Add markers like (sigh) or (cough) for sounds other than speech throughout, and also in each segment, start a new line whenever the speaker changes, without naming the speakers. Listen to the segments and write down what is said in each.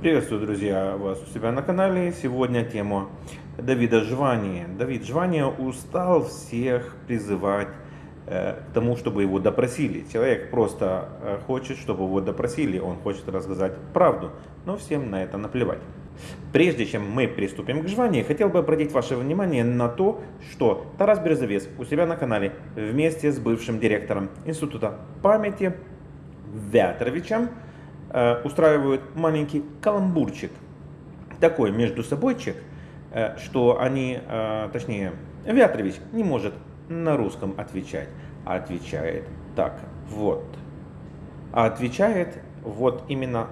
Приветствую, друзья, вас у себя на канале. Сегодня тема Давида Жвани. Давид Жвани устал всех призывать э, к тому, чтобы его допросили. Человек просто э, хочет, чтобы его допросили, он хочет рассказать правду, но всем на это наплевать. Прежде чем мы приступим к жванию, хотел бы обратить ваше внимание на то, что Тарас Березовец у себя на канале вместе с бывшим директором Института памяти Вятровичем устраивают маленький каламбурчик. Такой между собойчик, э, что они, э, точнее, Вятрович не может на русском отвечать, а отвечает так вот. А отвечает вот именно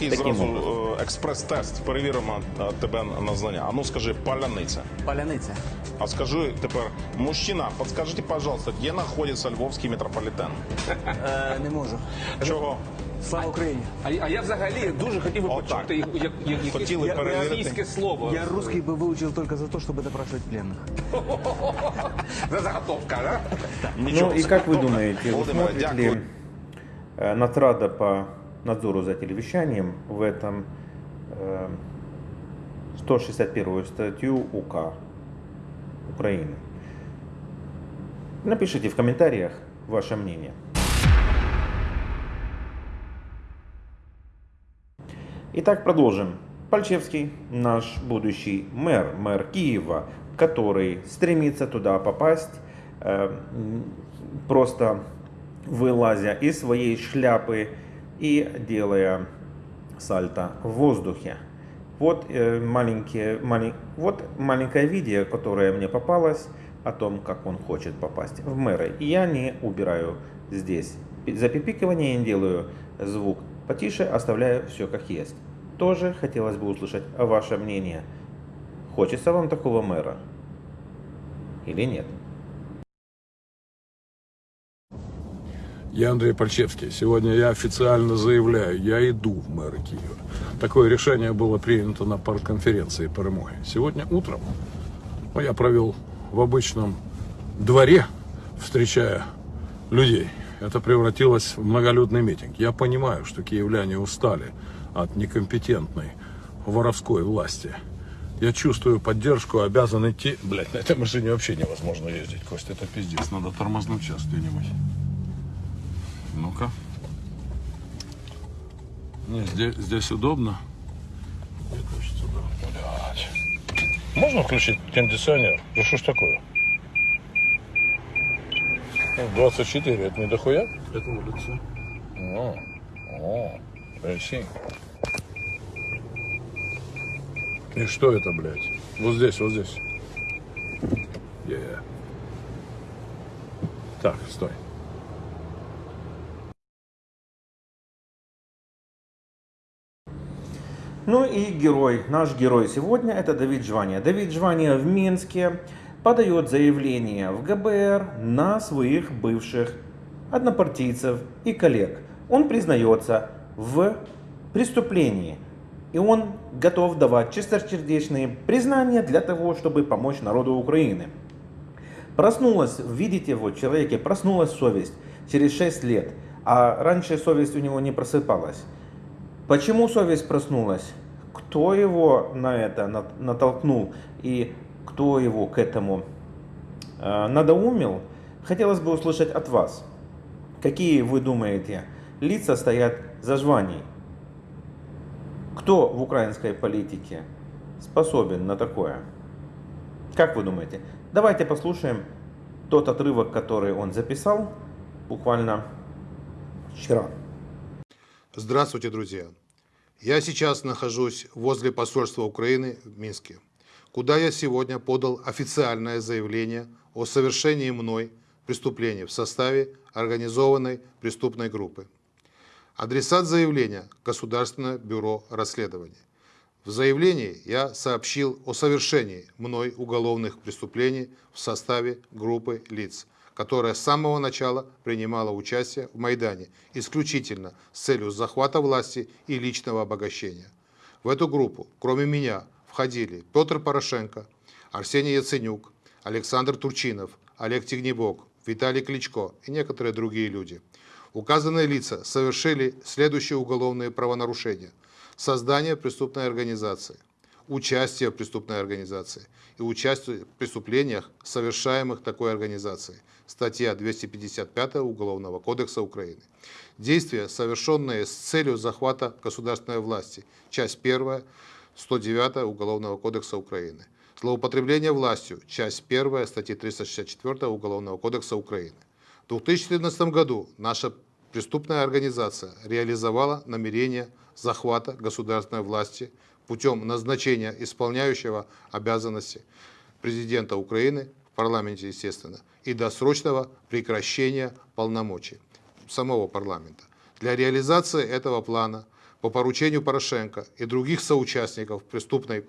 І
Таким
зразу
образом.
е, експрес-тест перевіримо е, тебе на знання. А ну скажи, паляниця.
Поляниця.
А скажи тепер, мужчина, подскажите, пожалуйста, где находится львовский метрополитен?
Е, не можу.
Чого?
Слава Україні.
А, а я взагалі дуже хотів би
Отак.
почути як, як, як, якесь
Хотіли перевірити.
російське слово.
Я русский бы выучил только за то, чтобы допрашивать пленных. (laughs)
За заготовка, да?
Ну и как вы думаете, вы
Володимир,
смотрит
дякую.
ли э, Натрада по надзору за телевещанием в этом э, 161 статью УК Украины? Напишите в комментариях ваше мнение. Итак, продолжим. Пальчевский, наш будущий мэр, мэр Киева, который стремится туда попасть, э, м, просто вылазя из своей шляпы и делая сальто в воздухе. Вот, э, маленькие, малень- вот маленькое видео, которое мне попалось о том, как он хочет попасть в мэры. И я не убираю здесь. За пипикивание не делаю звук потише, оставляю все как есть. Тоже хотелось бы услышать ваше мнение. Хочется вам такого мэра? Или нет?
Я Андрей Пальчевский. Сегодня я официально заявляю, я иду в мэры Киева. Такое решение было принято на партконференции «Перемоги». Сегодня утром ну, я провел в обычном дворе, встречая людей. Это превратилось в многолюдный митинг. Я понимаю, что киевляне устали от некомпетентной воровской власти. Я чувствую поддержку, обязан идти. Блять, на этой машине вообще невозможно ездить, Костя, это пиздец. Надо тормознуть сейчас где-нибудь. Ну-ка. Не, здесь, здесь удобно. Можно включить кондиционер? Да что ж такое? Ну, 24, это не дохуя? Это улица. О, о, I. И что это, блядь? Вот здесь, вот здесь. Yeah. Так, стой.
Ну и герой, наш герой сегодня это Давид Жвания. Давид Жвания в Минске подает заявление в ГБР на своих бывших однопартийцев и коллег. Он признается в преступлении. И он готов давать чистосердечные признания для того, чтобы помочь народу Украины. Проснулась, видите, вот человеке проснулась совесть через 6 лет, а раньше совесть у него не просыпалась. Почему совесть проснулась? Кто его на это нат- натолкнул и кто его к этому э, надоумил? Хотелось бы услышать от вас. Какие вы думаете лица стоят за жваний? Кто в украинской политике способен на такое? Как вы думаете? Давайте послушаем тот отрывок, который он записал буквально вчера.
Здравствуйте, друзья! Я сейчас нахожусь возле посольства Украины в Минске, куда я сегодня подал официальное заявление о совершении мной преступлений в составе организованной преступной группы. Адресат заявления – Государственное бюро расследований. В заявлении я сообщил о совершении мной уголовных преступлений в составе группы лиц, которая с самого начала принимала участие в Майдане исключительно с целью захвата власти и личного обогащения. В эту группу, кроме меня, входили Петр Порошенко, Арсений Яценюк, Александр Турчинов, Олег Тигнебок, Виталий Кличко и некоторые другие люди. Указанные лица совершили следующие уголовные правонарушения. создание преступной организации, участие в преступной организации и участие в преступлениях, совершаемых такой организацией. Статья 255 Уголовного кодекса Украины. Действия, совершенные с целью захвата государственной власти. Часть 1 109 Уголовного кодекса Украины. Злоупотребление властью. Часть 1 статьи 364 Уголовного кодекса Украины. В 2014 году наша преступная организация реализовала намерение захвата государственной власти путем назначения исполняющего обязанности президента Украины в парламенте, естественно, и досрочного прекращения полномочий самого парламента. Для реализации этого плана по поручению Порошенко и других соучастников преступной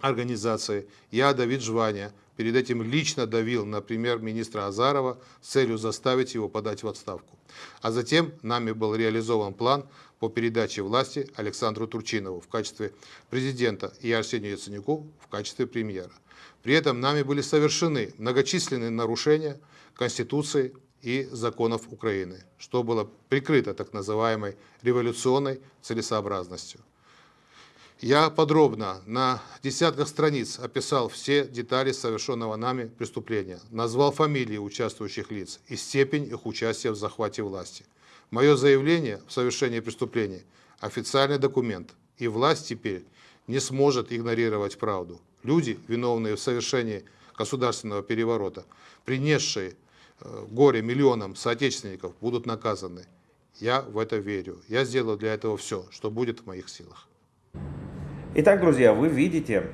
организации я, Давид Жвания, перед этим лично давил на премьер-министра Азарова с целью заставить его подать в отставку. А затем нами был реализован план по передаче власти Александру Турчинову в качестве президента и Арсению Яценюку в качестве премьера. При этом нами были совершены многочисленные нарушения Конституции и законов Украины, что было прикрыто так называемой революционной целесообразностью. Я подробно на десятках страниц описал все детали совершенного нами преступления, назвал фамилии участвующих лиц и степень их участия в захвате власти. Мое заявление в совершении преступления – официальный документ, и власть теперь не сможет игнорировать правду. Люди, виновные в совершении государственного переворота, принесшие э, горе миллионам соотечественников, будут наказаны. Я в это верю. Я сделаю для этого все, что будет в моих силах.
Итак, друзья, вы видите,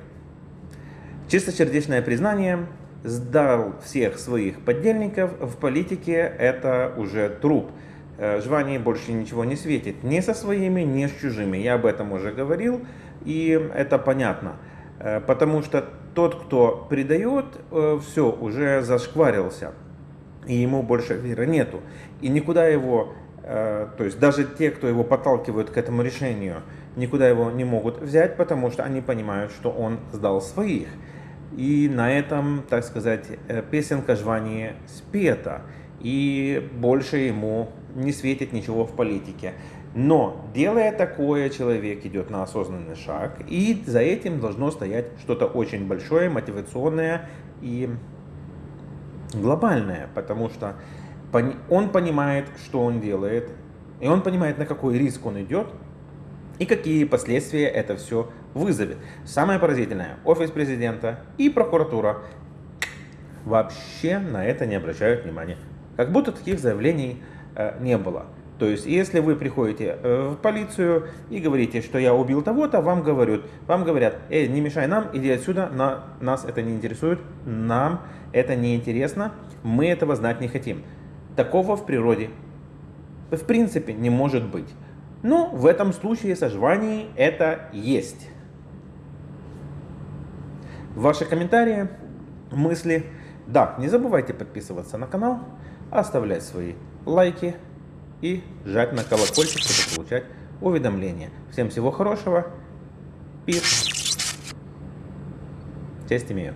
чистосердечное признание сдал всех своих подельников в политике, это уже труп. Э, Жвании больше ничего не светит, ни со своими, ни с чужими. Я об этом уже говорил, и это понятно. Э, потому что тот, кто предает, э, все, уже зашкварился, и ему больше веры нету. И никуда его, то есть даже те, кто его подталкивают к этому решению, никуда его не могут взять, потому что они понимают, что он сдал своих. И на этом, так сказать, э, песенка жвания спета, и больше ему не светит ничего в политике. Но, делая такое, человек идет на осознанный шаг, и за этим должно стоять что-то очень большое, мотивационное и глобальное, потому что он понимает, что он делает, и он понимает, на какой риск он идет, и какие последствия это все вызовет. Самое поразительное, офис президента и прокуратура вообще на это не обращают внимания. Как будто таких заявлений э, не было. То есть, если вы приходите э, в полицию и говорите, что я убил того-то, вам говорят, вам говорят, эй, не мешай нам, иди отсюда, на, нас это не интересует, нам это не интересно, мы этого знать не хотим. Такого в природе в принципе не может быть. Ну, в этом случае со это есть. Ваши комментарии, мысли. Да, не забывайте подписываться на канал, оставлять свои лайки и жать на колокольчик, чтобы получать уведомления. Всем всего хорошего. Пир. Честь имею.